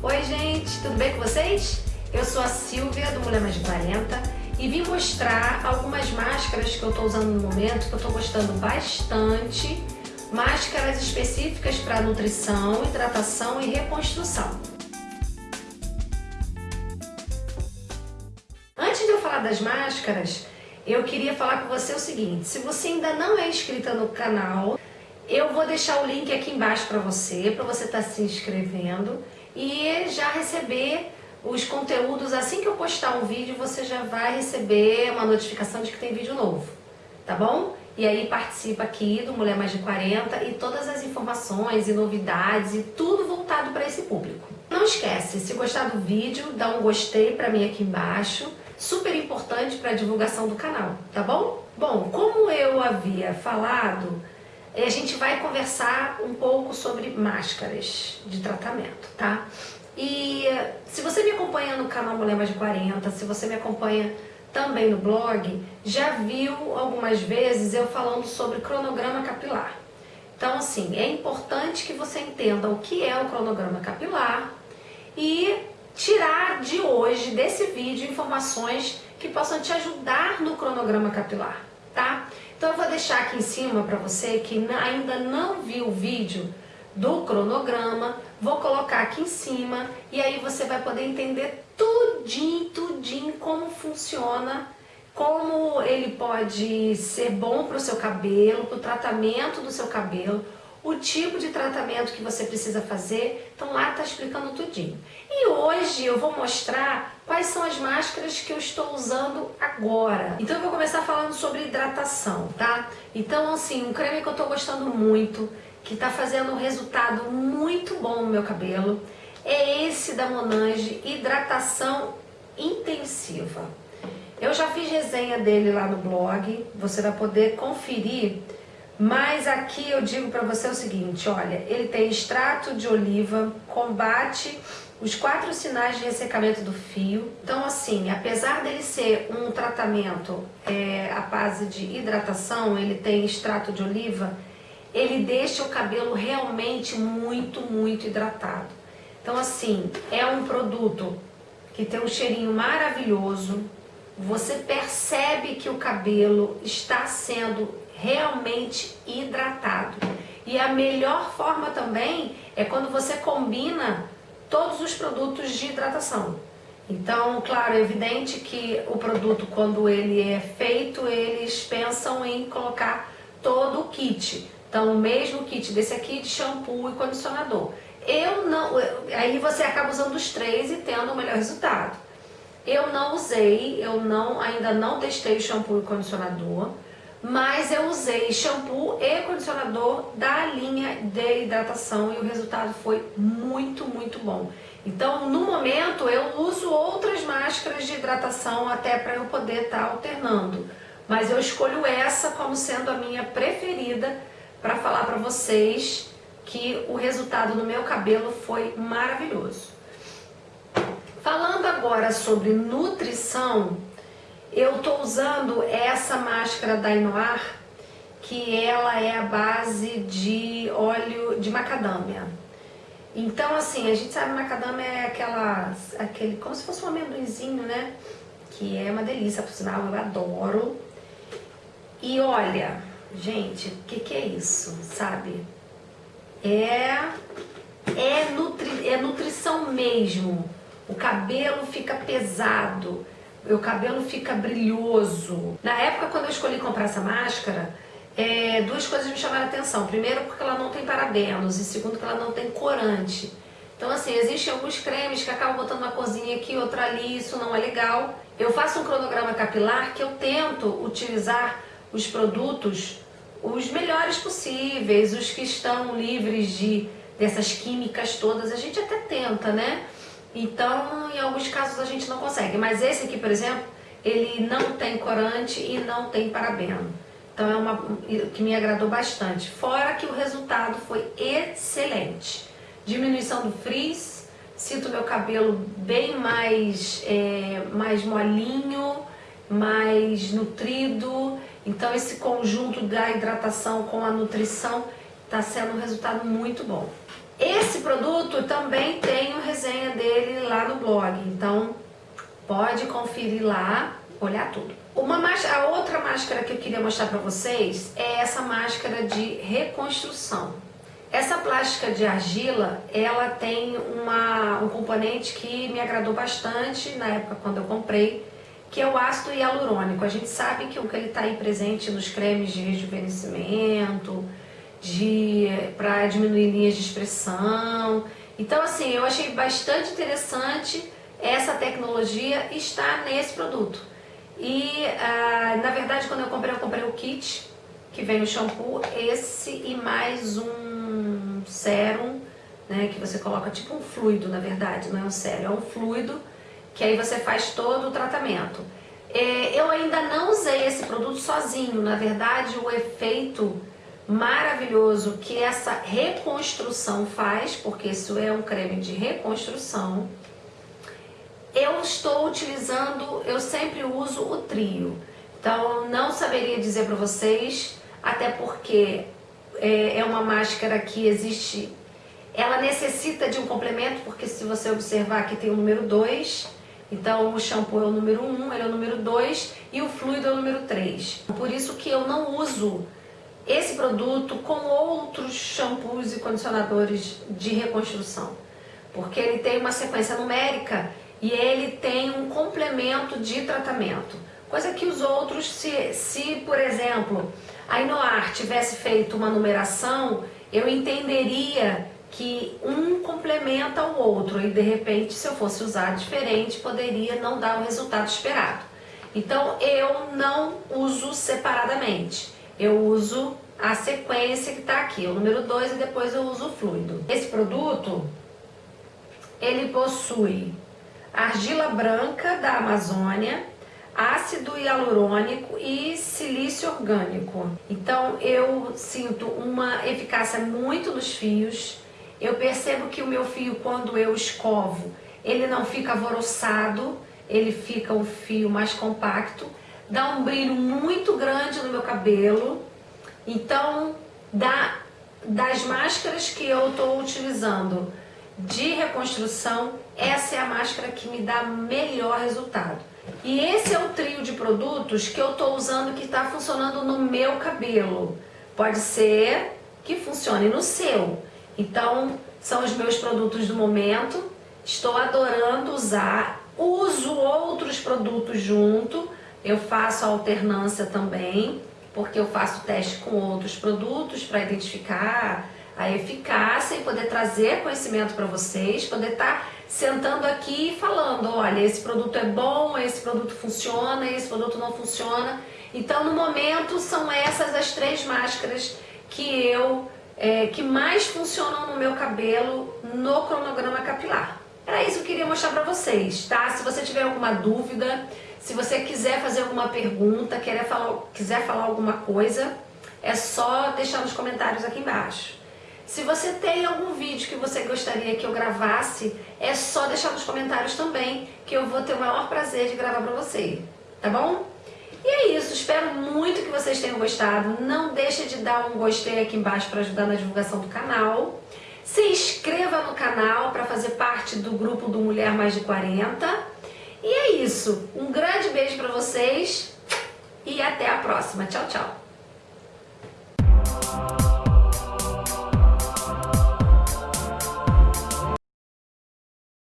Oi gente, tudo bem com vocês? Eu sou a Silvia do Mulher Mais de 40 e vim mostrar algumas máscaras que eu estou usando no momento, que eu estou gostando bastante, máscaras específicas para nutrição, hidratação e reconstrução. Antes de eu falar das máscaras, eu queria falar com você o seguinte, se você ainda não é inscrita no canal, eu vou deixar o link aqui embaixo para você, para você estar tá se inscrevendo e já receber os conteúdos. Assim que eu postar um vídeo, você já vai receber uma notificação de que tem vídeo novo, tá bom? E aí participa aqui do Mulher Mais de 40 e todas as informações e novidades e tudo voltado para esse público. Não esquece, se gostar do vídeo, dá um gostei para mim aqui embaixo, super importante para a divulgação do canal, tá bom? Bom, como eu havia falado, a gente vai conversar um pouco sobre máscaras de tratamento, tá? E se você me acompanha no canal Mulher de 40, se você me acompanha também no blog, já viu algumas vezes eu falando sobre cronograma capilar. Então, assim, é importante que você entenda o que é o cronograma capilar e tirar de hoje, desse vídeo, informações que possam te ajudar no cronograma capilar, tá? Então eu vou deixar aqui em cima para você que ainda não viu o vídeo do cronograma, vou colocar aqui em cima e aí você vai poder entender tudinho, tudinho como funciona, como ele pode ser bom para o seu cabelo, para o tratamento do seu cabelo, o tipo de tratamento que você precisa fazer, então lá está explicando tudinho. E hoje eu vou mostrar quais são as máscaras que eu estou usando agora. Então eu vou começar falando sobre hidratação, tá? Então assim, um creme que eu estou gostando muito, que está fazendo um resultado muito bom no meu cabelo, é esse da Monange Hidratação Intensiva. Eu já fiz resenha dele lá no blog, você vai poder conferir mas aqui eu digo para você o seguinte, olha, ele tem extrato de oliva, combate os quatro sinais de ressecamento do fio. Então, assim, apesar dele ser um tratamento é, à base de hidratação, ele tem extrato de oliva, ele deixa o cabelo realmente muito, muito hidratado. Então, assim, é um produto que tem um cheirinho maravilhoso, você percebe que o cabelo está sendo realmente hidratado. E a melhor forma também é quando você combina todos os produtos de hidratação. Então, claro, é evidente que o produto, quando ele é feito, eles pensam em colocar todo o kit. Então, o mesmo kit desse aqui de shampoo e condicionador. Eu não... Aí você acaba usando os três e tendo o melhor resultado. Eu não usei, eu não, ainda não testei o shampoo e condicionador mas eu usei shampoo e condicionador da linha de hidratação e o resultado foi muito, muito bom. Então, no momento, eu uso outras máscaras de hidratação até para eu poder estar tá alternando. Mas eu escolho essa como sendo a minha preferida para falar para vocês que o resultado no meu cabelo foi maravilhoso. Falando agora sobre nutrição, eu estou usando essa máscara da Inoar, que ela é a base de óleo de macadâmia. Então, assim, a gente sabe que macadâmia é aquela, aquele, como se fosse um amendoinzinho, né? Que é uma delícia, por sinal, eu adoro. E olha, gente, o que, que é isso, sabe? É, é, nutri, é nutrição mesmo. O cabelo fica pesado meu cabelo fica brilhoso. Na época, quando eu escolhi comprar essa máscara, é, duas coisas me chamaram a atenção. Primeiro, porque ela não tem parabenos e segundo, que ela não tem corante. Então, assim, existem alguns cremes que acabam botando uma cozinha aqui, outra ali, isso não é legal. Eu faço um cronograma capilar que eu tento utilizar os produtos os melhores possíveis, os que estão livres de dessas químicas todas. A gente até tenta, né? Então, em alguns casos a gente não consegue. Mas esse aqui, por exemplo, ele não tem corante e não tem parabeno. Então é uma que me agradou bastante. Fora que o resultado foi excelente. Diminuição do frizz, sinto meu cabelo bem mais, é, mais molinho, mais nutrido. Então esse conjunto da hidratação com a nutrição está sendo um resultado muito bom. Esse produto também tem resultado resenha dele lá no blog. Então, pode conferir lá, olhar tudo. Uma máscara, a outra máscara que eu queria mostrar para vocês é essa máscara de reconstrução. Essa plástica de argila, ela tem uma, um componente que me agradou bastante na época quando eu comprei, que é o ácido hialurônico. A gente sabe que ele está aí presente nos cremes de rejuvenescimento, para diminuir linhas de expressão. Então, assim, eu achei bastante interessante essa tecnologia estar nesse produto. E, ah, na verdade, quando eu comprei, eu comprei o kit, que vem o shampoo, esse e mais um sérum, né, que você coloca tipo um fluido, na verdade, não é um sérum, é um fluido, que aí você faz todo o tratamento. É, eu ainda não usei esse produto sozinho, na verdade, o efeito maravilhoso que essa reconstrução faz, porque isso é um creme de reconstrução. Eu estou utilizando, eu sempre uso o trio, então não saberia dizer para vocês, até porque é, é uma máscara que existe, ela necessita de um complemento, porque se você observar aqui tem o número 2, então o shampoo é o número 1, um, ele é o número 2 e o fluido é o número 3. Por isso que eu não uso esse produto com outros shampoos e condicionadores de reconstrução, porque ele tem uma sequência numérica e ele tem um complemento de tratamento, coisa que os outros, se, se por exemplo, a Inoar tivesse feito uma numeração, eu entenderia que um complementa o outro. E de repente se eu fosse usar diferente poderia não dar o resultado esperado. Então eu não uso separadamente eu uso a sequência que está aqui, o número 2 e depois eu uso o fluido. Esse produto, ele possui argila branca da Amazônia, ácido hialurônico e silício orgânico. Então eu sinto uma eficácia muito nos fios, eu percebo que o meu fio quando eu escovo, ele não fica alvoroçado, ele fica um fio mais compacto dá um brilho muito grande no meu cabelo. Então, da, das máscaras que eu estou utilizando de reconstrução, essa é a máscara que me dá melhor resultado. E esse é o trio de produtos que eu estou usando que está funcionando no meu cabelo. Pode ser que funcione no seu. Então, são os meus produtos do momento. Estou adorando usar. Uso outros produtos junto eu faço alternância também, porque eu faço teste com outros produtos para identificar a eficácia e poder trazer conhecimento para vocês, poder estar tá sentando aqui e falando, olha, esse produto é bom, esse produto funciona, esse produto não funciona. Então, no momento, são essas as três máscaras que eu, é, que mais funcionam no meu cabelo no cronograma capilar. Era isso que eu queria mostrar para vocês, tá? Se você tiver alguma dúvida, se você quiser fazer alguma pergunta, querer falar, quiser falar alguma coisa, é só deixar nos comentários aqui embaixo. Se você tem algum vídeo que você gostaria que eu gravasse, é só deixar nos comentários também, que eu vou ter o maior prazer de gravar para você, tá bom? E é isso, espero muito que vocês tenham gostado. Não deixe de dar um gostei aqui embaixo para ajudar na divulgação do canal. Se inscreva no canal para fazer parte do grupo do Mulher Mais de 40. E é isso. Um grande beijo para vocês e até a próxima. Tchau, tchau.